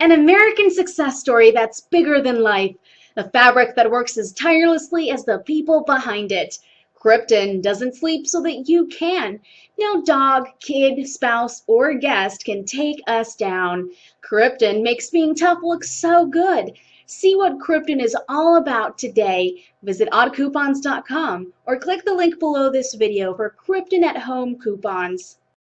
An American success story that's bigger than life. A fabric that works as tirelessly as the people behind it. Crypton doesn't sleep so that you can. No dog, kid, spouse, or guest can take us down. Crypton makes being tough look so good. See what Crypton is all about today. Visit oddcoupons.com or click the link below this video for Crypton at Home coupons.